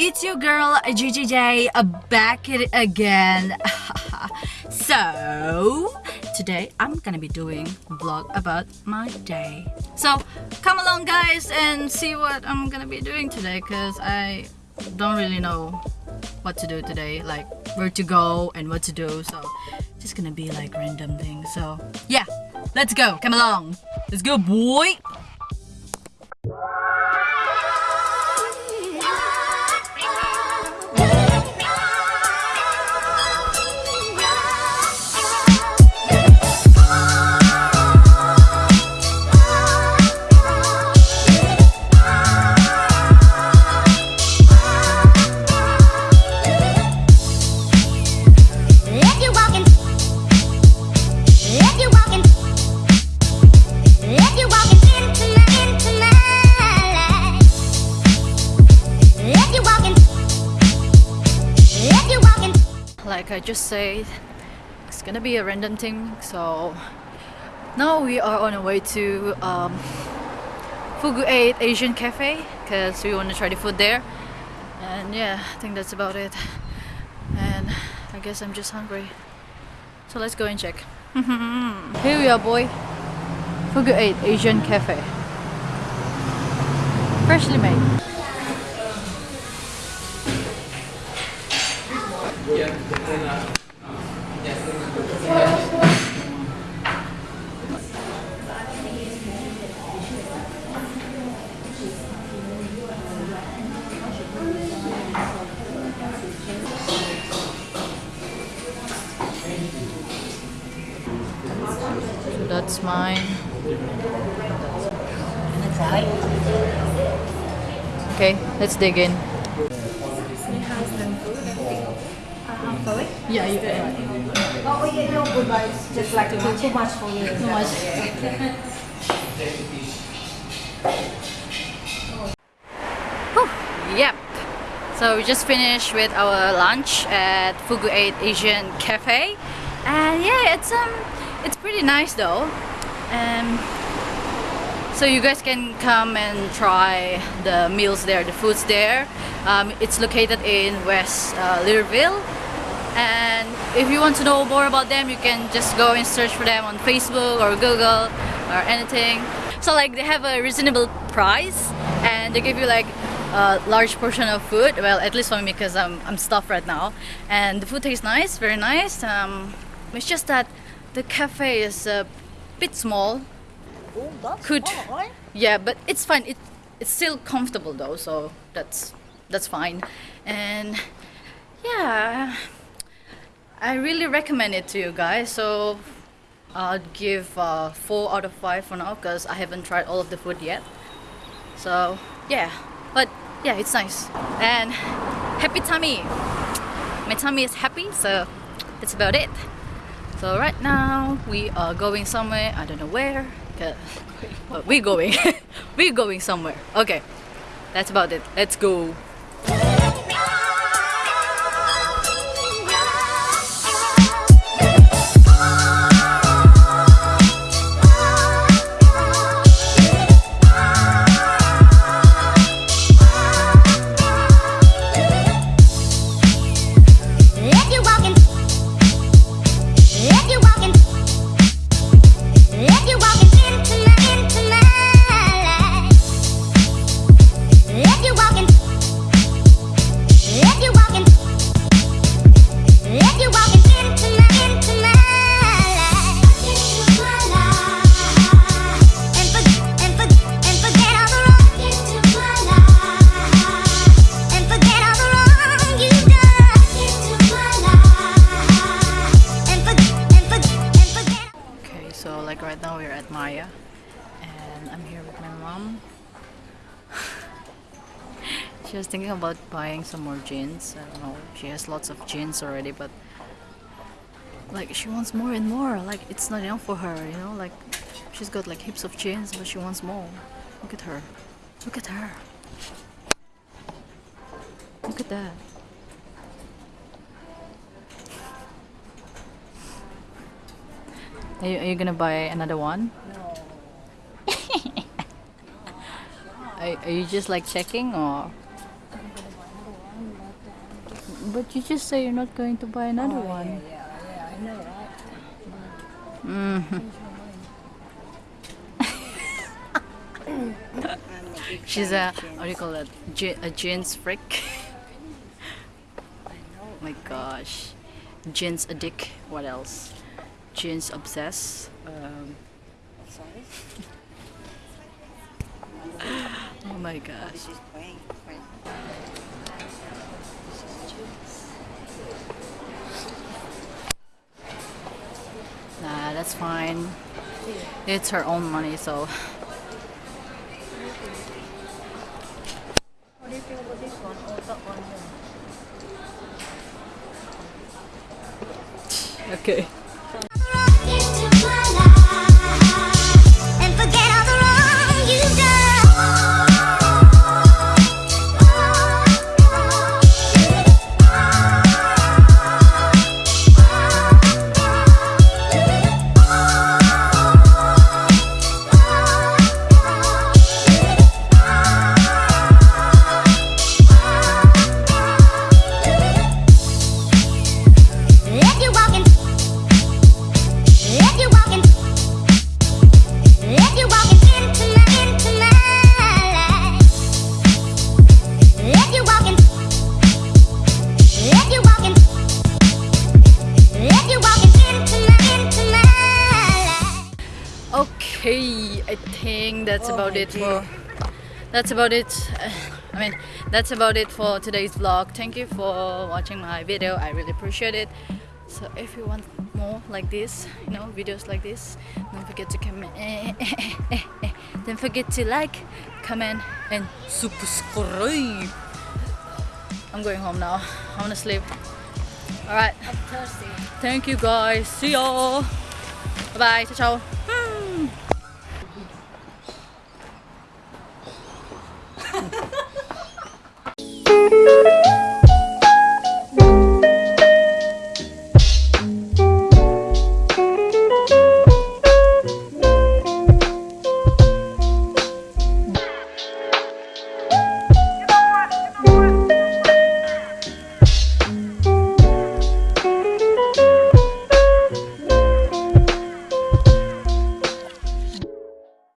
it's your girl GGJ uh, back it again. so today I'm gonna be doing vlog about my day. So come along guys and see what I'm gonna be doing today because I don't really know what to do today like where to go and what to do so just gonna be like random things so yeah let's go come along let's go boy like I just said, it's gonna be a random thing. So now we are on our way to um, Fugu 8 Asian Cafe because we want to try the food there. And yeah, I think that's about it. And I guess I'm just hungry. So let's go and check. Here we are, boy. Fugu 8 Asian Cafe. Freshly made. So that's mine. Okay, let's dig in. Yeah, you can. Oh, yeah, no good, but it's just like too, too much for you. Too much. Whew, Yep. So we just finished with our lunch at Fugu 8 Asian Cafe. And yeah, it's um it's pretty nice though. Um so you guys can come and try the meals there, the foods there. Um, it's located in West uh, Leederville. And if you want to know more about them, you can just go and search for them on Facebook or Google or anything. So like they have a reasonable price and they give you like a large portion of food. Well, at least for me because I'm, I'm stuffed right now. And the food tastes nice, very nice. Um, it's just that the cafe is a bit small. Oh, Could- small, right? Yeah, but it's fine. It it's still comfortable though, so that's that's fine. And yeah, I really recommend it to you guys. So I'll give uh, four out of five for now because I haven't tried all of the food yet. So yeah, but yeah, it's nice and happy tummy. My tummy is happy, so that's about it. So right now we are going somewhere. I don't know where. But we're going. we're going somewhere. Okay, that's about it. Let's go. She was thinking about buying some more jeans. I don't know. She has lots of jeans already, but like she wants more and more. Like it's not enough for her, you know. Like she's got like heaps of jeans, but she wants more. Look at her. Look at her. Look at that. Are you, are you gonna buy another one? No. Are, are you just like checking or? I'm gonna buy another one. But you just say you're not going to buy another Oh, one. Yeah, yeah, yeah, I know, right? Mhm. She's a what do you call it? Je- a jeans freak. oh my gosh, jeans addict. What else? Jeans obsessed. Um, Sorry? oh my gosh. This is playing. playing. Nah, that's fine. It's her own money, so do you about this one? That one. okay. That's about it for that's about it. I mean, that's about it for today's vlog. Thank you for watching my video. I really appreciate it. So if you want more like this, you know, videos like this, don't forget to comment. don't forget to like, comment, and subscribe. I'm going home now. I wanna sleep. Alright. Thank you guys. See y'all. Bye bye. Ciao ciao.